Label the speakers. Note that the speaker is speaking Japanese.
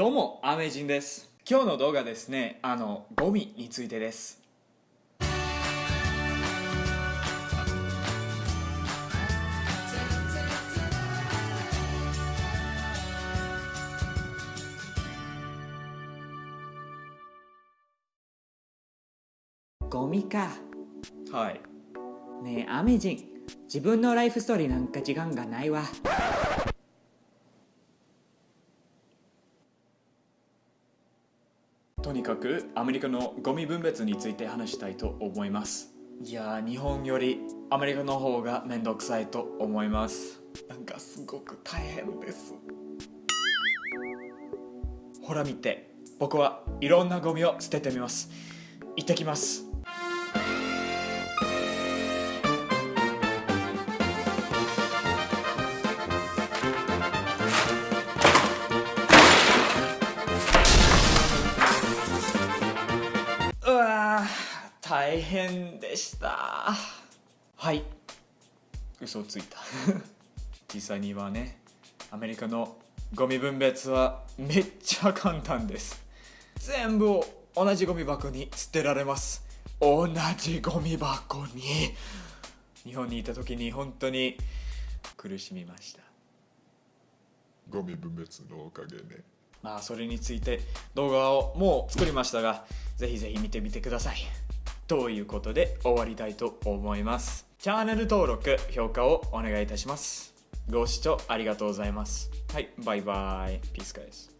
Speaker 1: どうもアメジンです。今日の動画ですねあのゴミについてです。
Speaker 2: ゴミか。
Speaker 1: はい。
Speaker 2: ねえアメジン自分のライフストーリーなんか時間がないわ
Speaker 1: とにかくアメリカのゴミ分別について話したいと思います。いやー日本よりアメリカの方がめんどくさいと思います。なんかすごく大変です。ほら見て僕はいろんなゴミを捨ててみます。行ってきます大変でした。はい。嘘をついた。実際にはね。アメリカのゴミ分別はめっちゃ簡単です。全部を同じゴミ箱に捨てられます。同じゴミ箱に。日本にいた時に本当に苦しみました。
Speaker 3: ゴミ分別のおかげね。
Speaker 1: まあそれについて動画をもう作りましたがぜひぜひ見てみてください。ということで終わりたいと思います。チャンネル登録評価をお願いいたします。ご視聴ありがとうございます。はいバイバイ。ピースカイズ